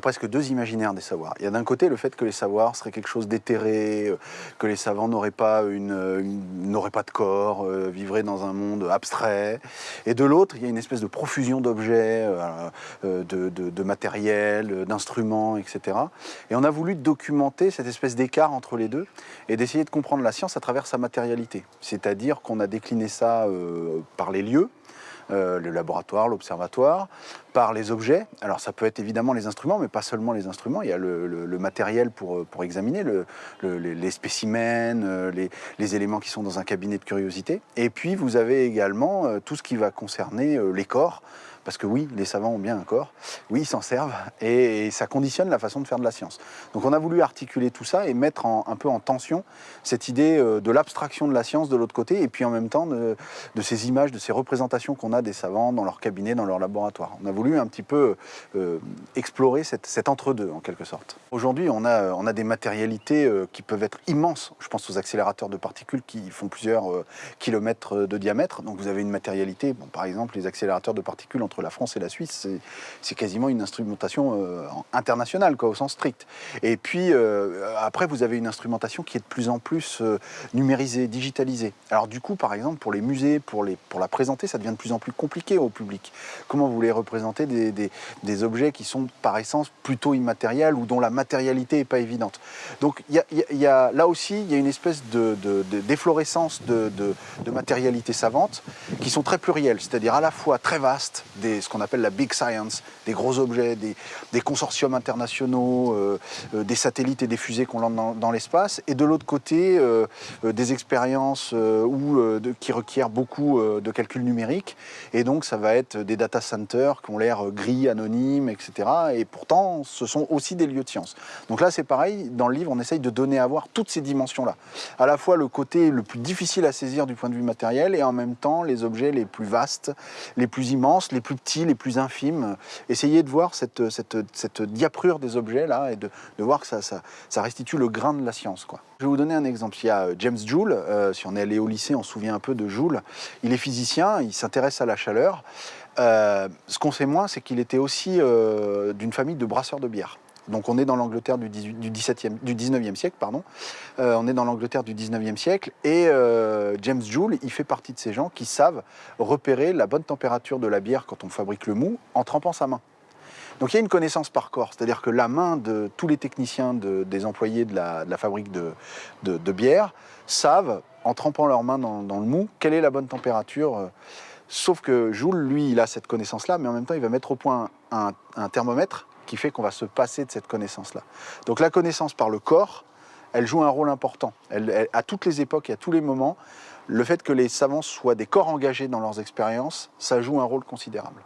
a presque deux imaginaires des savoirs. Il y a d'un côté le fait que les savoirs seraient quelque chose d'éthéré, euh, que les savants n'auraient pas, une, n'auraient pas de corps, euh, vivraient dans un monde abstrait. Et de l'autre, il y a une espèce de profusion d'objets, euh, de, de, matériel, d'instruments, etc. Et on a voulu documenter cette espèce d'écart entre les deux et d'essayer de comprendre la science à travers sa matérialité. C'est-à-dire qu'on a décliné ça par les lieux, euh, le laboratoire, l'observatoire, par les objets. Alors ça peut être évidemment les instruments, mais pas seulement les instruments. Il y a le, matériel pour, euh, pour examiner, les, spécimens, euh, les, éléments qui sont dans un cabinet de curiosité. Et puis vous avez également tout ce qui va concerner les corps. Parce que oui, les savants ont bien un corps, oui, ils s'en servent, et, ça conditionne la façon de faire de la science. Donc on a voulu articuler tout ça et mettre un peu en tension cette idée euh, de l'abstraction de la science de l'autre côté, et puis en même temps de, ces images, de ces représentations qu'on a des savants dans leur cabinet, dans leur laboratoire. Voulu un petit peu euh, explorer cet entre-deux, en quelque sorte. Aujourd'hui, on a, on a des matérialités euh, qui peuvent être immenses. Je pense aux accélérateurs de particules qui font plusieurs kilomètres de diamètre. Donc vous avez une matérialité, bon, par exemple, les accélérateurs de particules entre la France et la Suisse, c'est quasiment une instrumentation euh, internationale, quoi, au sens strict. Et puis, euh, après, vous avez une instrumentation qui est de plus en plus euh, numérisée, digitalisée. Alors du coup, par exemple, pour les musées, pour, les, pour la présenter, ça devient de plus en plus compliqué au public. Comment vous voulez représenter des, des, objets qui sont par essence plutôt immatériels ou dont la matérialité n'est pas évidente. Donc il y, a, là aussi, il y a une espèce d'efflorescence de, de, de matérialité savante qui sont très plurielles, c'est-à-dire à la fois très vastes, ce qu'on appelle la big science, des gros objets, des, consortiums internationaux, euh, euh, des satellites et des fusées qu'on lance dans, l'espace, et de l'autre côté, euh, des expériences où, qui requièrent beaucoup de calculs numériques, et donc ça va être des data centers qui ont l'air gris, anonymes, etc. Et pourtant, ce sont aussi des lieux de science. Donc là, c'est pareil, dans le livre, on essaye de donner à voir toutes ces dimensions-là. À la fois le côté le plus difficile à saisir du point de vue matériel, et en même temps les objets les plus vastes, les plus immenses, les plus petits, les plus infimes. Essayez de voir cette, cette, cette diaprure des objets là et de, de voir que ça, ça, ça, restitue le grain de la science. Quoi. Je vais vous donner un exemple. Il y a euh, James Joule, euh, si on est allé au lycée, on se souvient un peu de Joule. Il est physicien, il s'intéresse à la chaleur. Euh, ce qu'on sait moins, c'est qu'il était aussi d'une famille de brasseurs de bière. Donc on est dans l'Angleterre du, du, 19e siècle, pardon. Euh, on est dans l'Angleterre du 19e siècle et euh, James Joule, il fait partie de ces gens qui savent repérer la bonne température de la bière quand on fabrique le mou en trempant sa main. Donc il y a une connaissance par corps, c'est-à-dire que la main de tous les techniciens des employés de la, fabrique de, bière savent, en trempant leurs mains dans, le mou, quelle est la bonne température. Euh. Sauf que Joule, lui, il a cette connaissance-là, mais en même temps, il va mettre au point un thermomètre qui fait qu'on va se passer de cette connaissance-là. Donc la connaissance par le corps, elle joue un rôle important. À toutes les époques et à tous les moments, le fait que les savants soient des corps engagés dans leurs expériences, ça joue un rôle considérable.